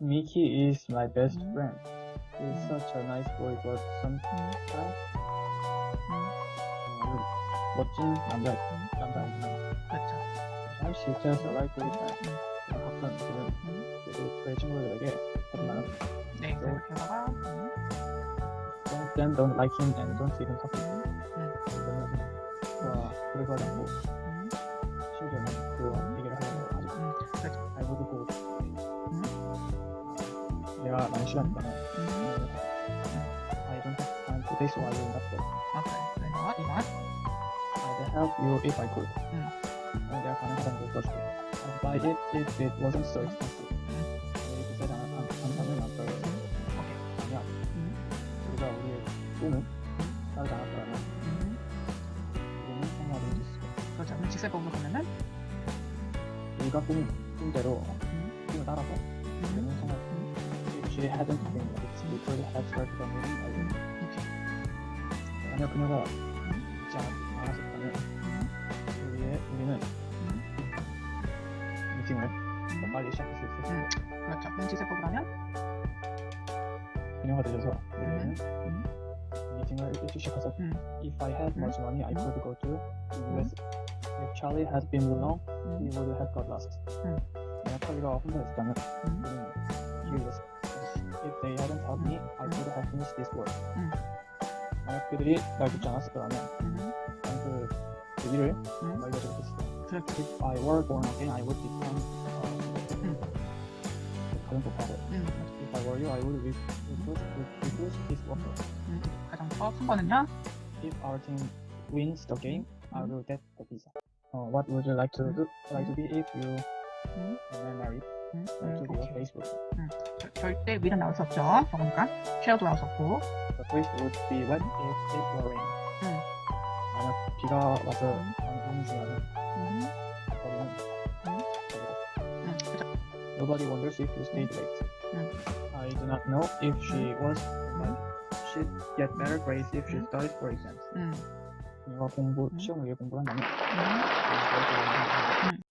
Mickey is my best 음. friend. He's 음. such a nice boy, but sometimes 음. 어, 멋진 남자 음. 남자이지만 그렇죠. 사실 she's just a likely friend. 음. 가끔 그는 음. 그래도 저희 친구들에게 하지 말아. 네, 그래서다가 음. Don't then don't like him and don't even talk to him. 음. 그러면 와 그래서 하지 않고 음. が何種類かな。I don't have time today, so I will not go. Okay, why not? Why not? I'd help you if I could. Mm. And their connection was possible. I'd buy it if it wasn't so expensive. 그래서 제가 감탄을 났어요. 오케이. 아니야. 우리가 우리의 꿈은 따로 나갔더라면 우리는 생활을 해줄 수 있어. 그렇죠. 직설법으로 보면은 우리가 꿈, 꿈대로 꿈을 따라서 If she hadn't been late, we could have started a meeting by 음. then. 오케이. 만약 그녀가 잊지 않- 않았었다면 음. 우리의, 우리는 미팅을 더 빨리 시작할 수 있었을 음. 거예요. 그렇죠. 그럼 직설법으로 하면 그녀가 늦어서 우리는 음. 미팅을 일찍 시작해서 음. If I had much money, I could go to the US. If Charlie had been alone, he 음. would have got lost. 음. 만약 찰리가 혼자 있었다면 음. 우리는 he was If they hadn't helped me, I could have finished this work. 음. 만약 그들이 날 돕지 않았더라면 음. 난그 그 일을 음. 완료하지 못했어. 그렇죠. If I were born again, I would become uh, 음. 가장 독하고 음. If I were you, I would refuse, refuse this offer. 음. 가장 더큰 거는요. If our team wins the game, I 음. will get the visa. Uh, what would you like to do? Like to be if you 음. were married? 음. Like to 음. be a 오케이. Facebook. 절- 절대 위는 나올 수 없죠. 그러니까 쉐어도 나올 수 없고. The place would be wet if it were rain. 음. 만약 비가 와서 음. 너무 중요하면 음. 거리는 음. 거리다. 음. 그렇죠. Nobody wonders if you stayed late. 음. I do not know if she was, but she'd get better grades if she 음. studied for exams. 음. 그녀가 공부, 음. 시험을 위해 공부를 한다면 음. 그녀가 더 좋은 음.